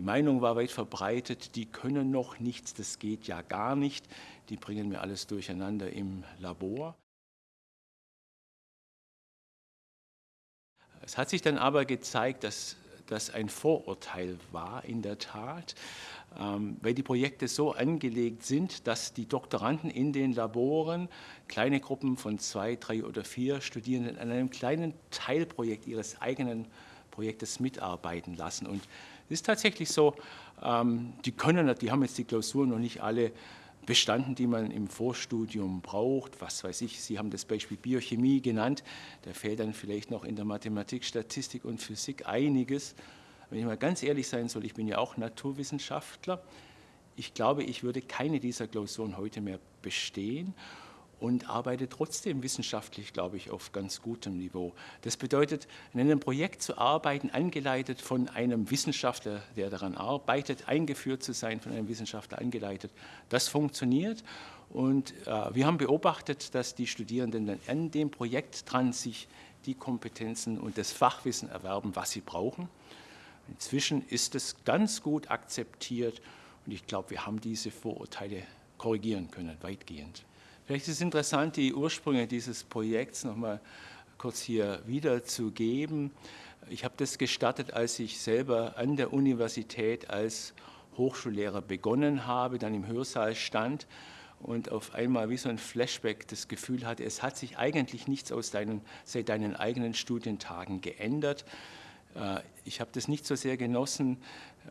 Die Meinung war weit verbreitet, die können noch nichts, das geht ja gar nicht, die bringen mir alles durcheinander im Labor. Es hat sich dann aber gezeigt, dass das ein Vorurteil war in der Tat, ähm, weil die Projekte so angelegt sind, dass die Doktoranden in den Laboren kleine Gruppen von zwei, drei oder vier Studierenden an einem kleinen Teilprojekt ihres eigenen Projektes mitarbeiten lassen. Und ist tatsächlich so, ähm, die können, die haben jetzt die Klausuren noch nicht alle bestanden, die man im Vorstudium braucht. Was weiß ich, Sie haben das Beispiel Biochemie genannt. Da fehlt dann vielleicht noch in der Mathematik, Statistik und Physik einiges. Wenn ich mal ganz ehrlich sein soll, ich bin ja auch Naturwissenschaftler. Ich glaube, ich würde keine dieser Klausuren heute mehr bestehen und arbeite trotzdem wissenschaftlich, glaube ich, auf ganz gutem Niveau. Das bedeutet, in einem Projekt zu arbeiten, angeleitet von einem Wissenschaftler, der daran arbeitet, eingeführt zu sein von einem Wissenschaftler angeleitet, das funktioniert. Und äh, wir haben beobachtet, dass die Studierenden dann an dem Projekt dran sich die Kompetenzen und das Fachwissen erwerben, was sie brauchen. Inzwischen ist es ganz gut akzeptiert und ich glaube, wir haben diese Vorurteile korrigieren können, weitgehend. Vielleicht ist es interessant, die Ursprünge dieses Projekts nochmal kurz hier wiederzugeben. Ich habe das gestartet, als ich selber an der Universität als Hochschullehrer begonnen habe, dann im Hörsaal stand und auf einmal wie so ein Flashback das Gefühl hatte, es hat sich eigentlich nichts aus deinen, seit deinen eigenen Studientagen geändert. Äh, ich habe das nicht so sehr genossen,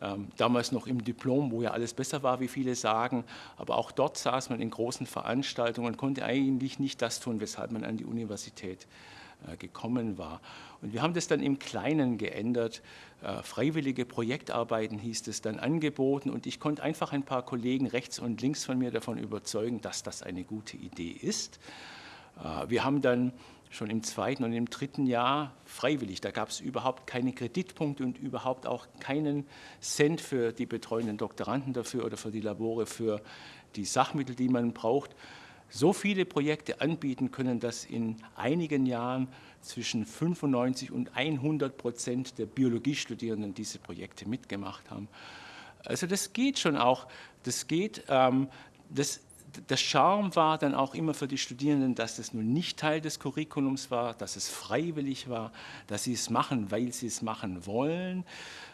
ähm, damals noch im Diplom, wo ja alles besser war, wie viele sagen, aber auch dort saß man in großen Veranstaltungen und konnte eigentlich nicht das tun, weshalb man an die Universität äh, gekommen war. Und wir haben das dann im Kleinen geändert. Äh, freiwillige Projektarbeiten hieß es dann angeboten und ich konnte einfach ein paar Kollegen rechts und links von mir davon überzeugen, dass das eine gute Idee ist. Wir haben dann schon im zweiten und im dritten Jahr freiwillig. Da gab es überhaupt keine Kreditpunkte und überhaupt auch keinen Cent für die betreuenden Doktoranden dafür oder für die Labore für die Sachmittel, die man braucht. So viele Projekte anbieten können, dass in einigen Jahren zwischen 95 und 100 Prozent der Biologiestudierenden diese Projekte mitgemacht haben. Also das geht schon auch. Das geht. Ähm, das der Charme war dann auch immer für die Studierenden, dass es nun nicht Teil des Curriculums war, dass es freiwillig war, dass sie es machen, weil sie es machen wollen.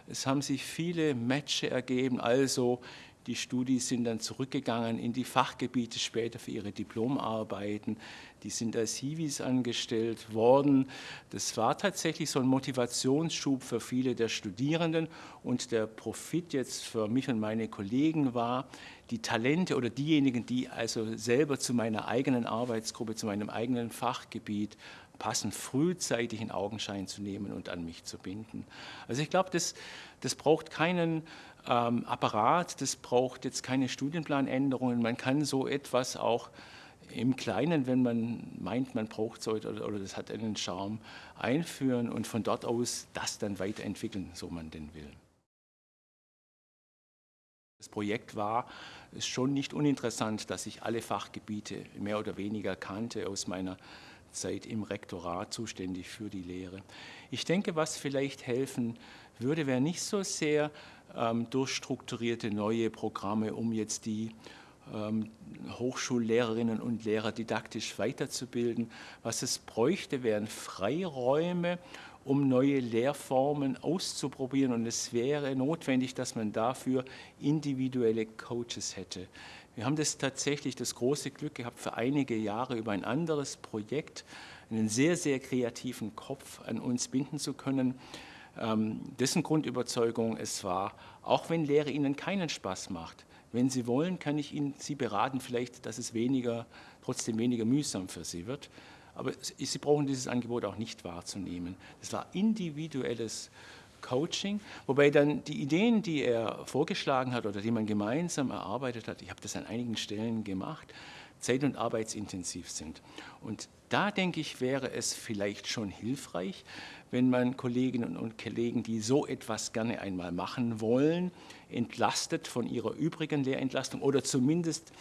Es haben sich viele Matches ergeben, also die Studis sind dann zurückgegangen in die Fachgebiete später für ihre Diplomarbeiten. Die sind als Hiwis angestellt worden. Das war tatsächlich so ein Motivationsschub für viele der Studierenden. Und der Profit jetzt für mich und meine Kollegen war, die Talente oder diejenigen, die also selber zu meiner eigenen Arbeitsgruppe, zu meinem eigenen Fachgebiet passen, frühzeitig in Augenschein zu nehmen und an mich zu binden. Also ich glaube, das, das braucht keinen ähm, Apparat, das braucht jetzt keine Studienplanänderungen. Man kann so etwas auch im Kleinen, wenn man meint, man braucht so oder, oder das hat einen Charme, einführen und von dort aus das dann weiterentwickeln, so man denn will. Das Projekt war schon nicht uninteressant, dass ich alle Fachgebiete mehr oder weniger kannte aus meiner Zeit im Rektorat zuständig für die Lehre. Ich denke, was vielleicht helfen würde, wäre nicht so sehr ähm, durchstrukturierte neue Programme, um jetzt die ähm, Hochschullehrerinnen und Lehrer didaktisch weiterzubilden. Was es bräuchte, wären Freiräume, um neue Lehrformen auszuprobieren. Und es wäre notwendig, dass man dafür individuelle Coaches hätte. Wir haben das tatsächlich das große Glück gehabt, für einige Jahre über ein anderes Projekt einen sehr, sehr kreativen Kopf an uns binden zu können, dessen Grundüberzeugung es war, auch wenn Lehre Ihnen keinen Spaß macht, wenn Sie wollen, kann ich Ihnen Sie beraten, vielleicht, dass es weniger, trotzdem weniger mühsam für Sie wird. Aber Sie brauchen dieses Angebot auch nicht wahrzunehmen. Das war individuelles Coaching, wobei dann die Ideen, die er vorgeschlagen hat oder die man gemeinsam erarbeitet hat, ich habe das an einigen Stellen gemacht, zeit- und arbeitsintensiv sind. Und da denke ich, wäre es vielleicht schon hilfreich, wenn man Kolleginnen und Kollegen, die so etwas gerne einmal machen wollen, entlastet von ihrer übrigen Lehrentlastung oder zumindest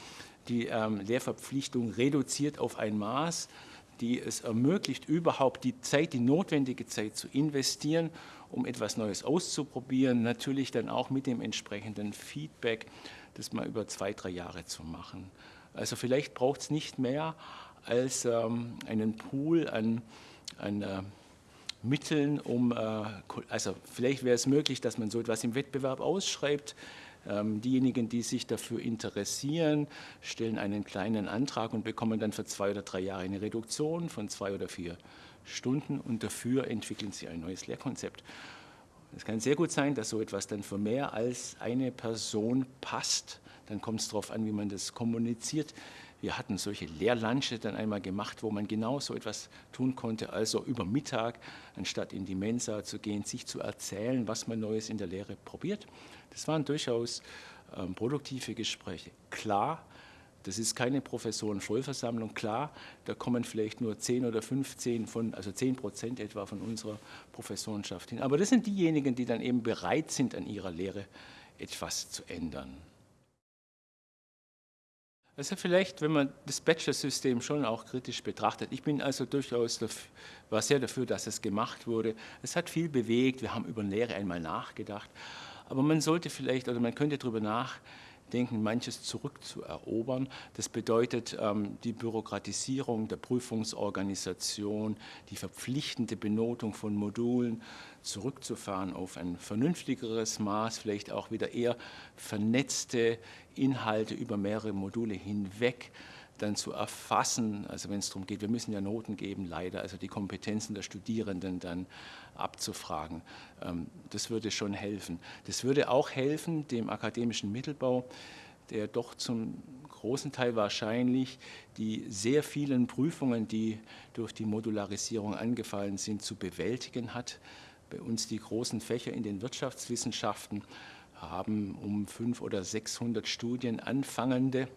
die ähm, Lehrverpflichtung reduziert auf ein Maß, die es ermöglicht, überhaupt die Zeit, die notwendige Zeit zu investieren, um etwas Neues auszuprobieren, natürlich dann auch mit dem entsprechenden Feedback, das mal über zwei, drei Jahre zu machen. Also vielleicht braucht es nicht mehr als ähm, einen Pool an, an äh, Mitteln, um, äh, also vielleicht wäre es möglich, dass man so etwas im Wettbewerb ausschreibt. Ähm, diejenigen, die sich dafür interessieren, stellen einen kleinen Antrag und bekommen dann für zwei oder drei Jahre eine Reduktion von zwei oder vier Stunden und dafür entwickeln sie ein neues Lehrkonzept. Es kann sehr gut sein, dass so etwas dann für mehr als eine Person passt. Dann kommt es darauf an, wie man das kommuniziert. Wir hatten solche Lehrlunche dann einmal gemacht, wo man genau so etwas tun konnte, also über Mittag, anstatt in die Mensa zu gehen, sich zu erzählen, was man Neues in der Lehre probiert. Das waren durchaus ähm, produktive Gespräche. Klar, das ist keine Professorenvollversammlung. Klar, da kommen vielleicht nur 10 oder 15 von, also 10 Prozent etwa von unserer Professorenschaft hin. Aber das sind diejenigen, die dann eben bereit sind, an ihrer Lehre etwas zu ändern. Also vielleicht, wenn man das Bachelor-System schon auch kritisch betrachtet. Ich bin also durchaus, dafür, war sehr dafür, dass es gemacht wurde. Es hat viel bewegt, wir haben über Lehre einmal nachgedacht. Aber man sollte vielleicht, oder man könnte darüber nachdenken, denken, manches zurückzuerobern. Das bedeutet ähm, die Bürokratisierung der Prüfungsorganisation, die verpflichtende Benotung von Modulen zurückzufahren auf ein vernünftigeres Maß, vielleicht auch wieder eher vernetzte Inhalte über mehrere Module hinweg dann zu erfassen, also wenn es darum geht, wir müssen ja Noten geben, leider, also die Kompetenzen der Studierenden dann abzufragen. Ähm, das würde schon helfen. Das würde auch helfen dem akademischen Mittelbau, der doch zum großen Teil wahrscheinlich die sehr vielen Prüfungen, die durch die Modularisierung angefallen sind, zu bewältigen hat. Bei uns die großen Fächer in den Wirtschaftswissenschaften haben um 500 oder 600 Studienanfangende,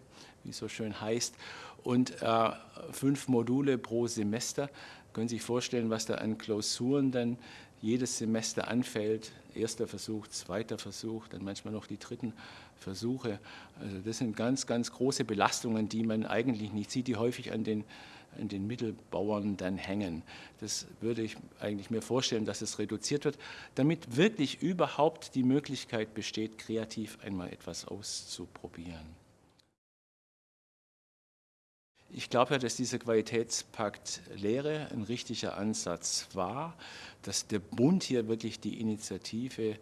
wie es so schön heißt, und äh, fünf Module pro Semester. Können Sie sich vorstellen, was da an Klausuren dann jedes Semester anfällt? Erster Versuch, zweiter Versuch, dann manchmal noch die dritten Versuche. Also das sind ganz, ganz große Belastungen, die man eigentlich nicht sieht, die häufig an den, an den Mittelbauern dann hängen. Das würde ich eigentlich mir vorstellen, dass es reduziert wird, damit wirklich überhaupt die Möglichkeit besteht, kreativ einmal etwas auszuprobieren. Ich glaube ja, dass dieser Qualitätspakt Lehre ein richtiger Ansatz war, dass der Bund hier wirklich die Initiative äh,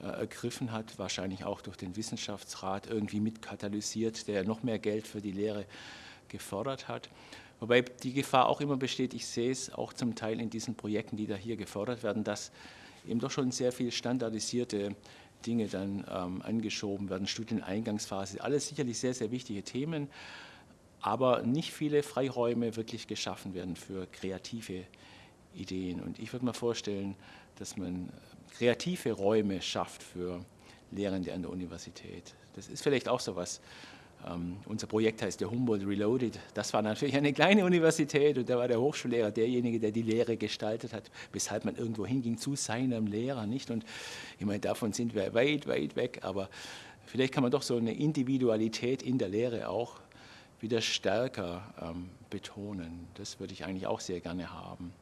ergriffen hat, wahrscheinlich auch durch den Wissenschaftsrat irgendwie mit katalysiert, der noch mehr Geld für die Lehre gefordert hat. Wobei die Gefahr auch immer besteht, ich sehe es auch zum Teil in diesen Projekten, die da hier gefordert werden, dass eben doch schon sehr viel standardisierte Dinge dann ähm, angeschoben werden, Studieneingangsphase, alles sicherlich sehr, sehr wichtige Themen aber nicht viele Freiräume wirklich geschaffen werden für kreative Ideen. Und ich würde mir vorstellen, dass man kreative Räume schafft für Lehrende an der Universität. Das ist vielleicht auch so was. Ähm, unser Projekt heißt der Humboldt Reloaded. Das war natürlich eine kleine Universität und da war der Hochschullehrer derjenige, der die Lehre gestaltet hat, weshalb man irgendwo hinging zu seinem Lehrer, nicht? Und ich meine, davon sind wir weit, weit weg, aber vielleicht kann man doch so eine Individualität in der Lehre auch wieder stärker ähm, betonen. Das würde ich eigentlich auch sehr gerne haben.